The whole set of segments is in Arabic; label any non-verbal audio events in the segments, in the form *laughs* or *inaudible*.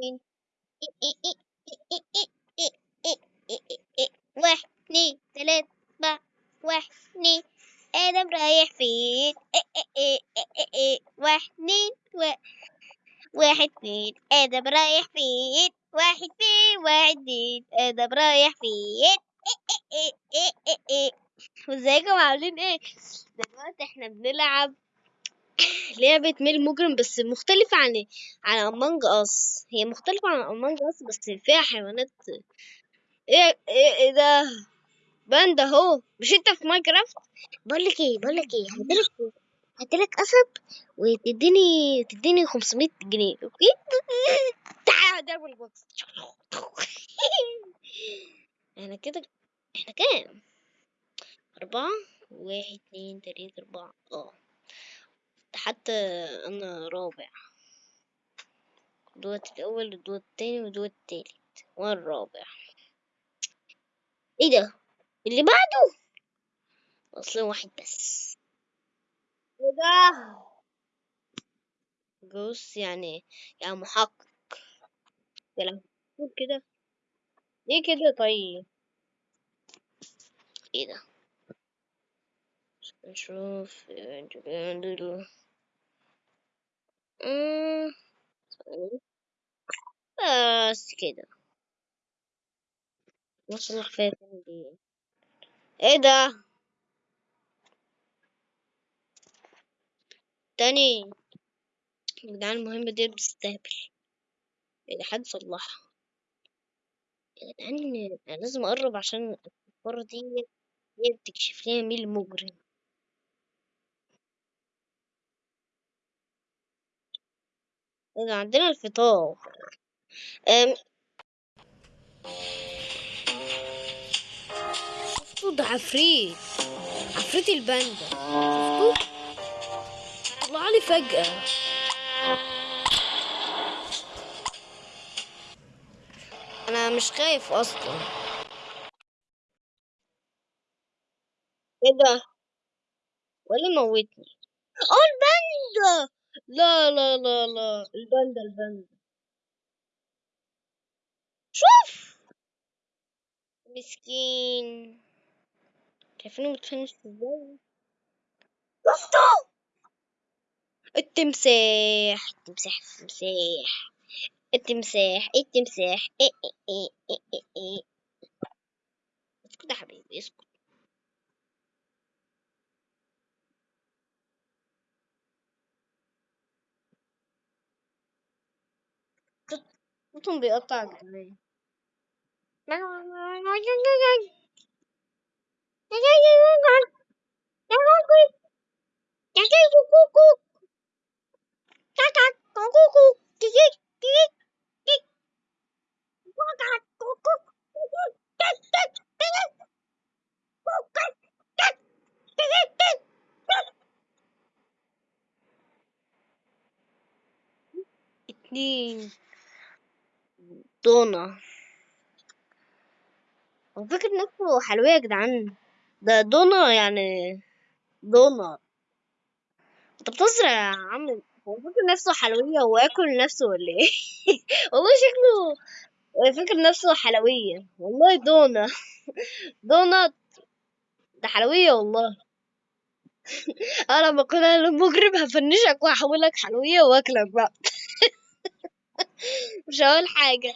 من واحد اتنين تلاتة أربعة واحد اتنين آدم رايح فين واحد اتنين واحد اتنين آدم رايح فين واحد اتنين واحد اتنين آدم رايح فين ازيكم عاملين إيه دلوقتي إحنا بنلعب لعبة ميل مجرم بس مختلفة عن عن امونج اس هي مختلفة عن امونج اس بس فيها حيوانات. إيه إيه إيه ده؟ باندا اهو مش أنت في ماينكرافت؟ بقول لك إيه بقول لك إيه هديلك هديلك قصب وتديني تديني 500 جنيه okay؟ *laughs* تعال double box *laughs* إحنا كده إحنا كام؟ أربعة واحد اتنين تلاتة أربعة. آه. حتى أنا رابع. دوت الأول ودوت التاني ودوت التالت. وأنا الرابع. إيه ده؟ اللي بعده؟ أصلا واحد بس. إيه ده؟ جوس يعني يعني محقق. كلام كده؟ ليه كده طيب؟ إيه ده؟ نشوف بس كده. نص الخفاف دي إيه ده؟ تاني. جدعان المهمة دي بتستهبل يعني حد صلحها. جدعان أنا لازم أقرب عشان الكفارة دي هي بتكشف لنا مين المجرم. عندنا الفطار. أم. شفتوا ده عفريت؟ عفريت الباندا. شفتوا طلع لي فجأة. أنا مش خايف أصلا. إيه ده؟ ولا موتني؟ أه الباندا! لا لا لا لا. الباندا الباندا. شوف! مسكين. شايفينه متفنش إزاي؟ التمساح. التمساح التمساح. التمساح التمساح. إيه إيه إيه إيه إيه إيه. اسكت يا حبيبي اسكت. 무통 왜 왔다 그래? Ding. دونة هو فاكر نفسه حلوية يا جدعان. ده دونة يعني دونة أنت بتهزر يا عم. هو فاكر نفسه حلوية وياكل نفسه ولا إيه؟ *laughs* والله شكله فاكر نفسه حلوية. والله دونة دونة ده حلوية والله. *laughs* أنا لما اكون أنا المجرم هفنشك وهحولك حلوية وأكلك بقى. مش هقول حاجة.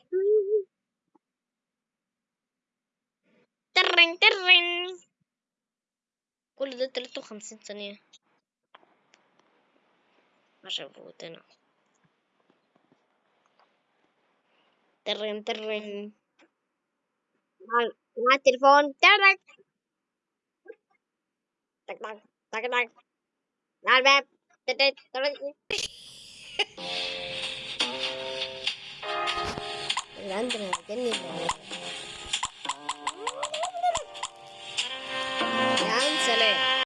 ترن ترن. كل ده 53 ثانية. عشان فوتنا ترن ترن. مع مع التليفون. ترن تك تك تك تك. على الباب. تك تك *laughs* んじゃないわけねえんだよ。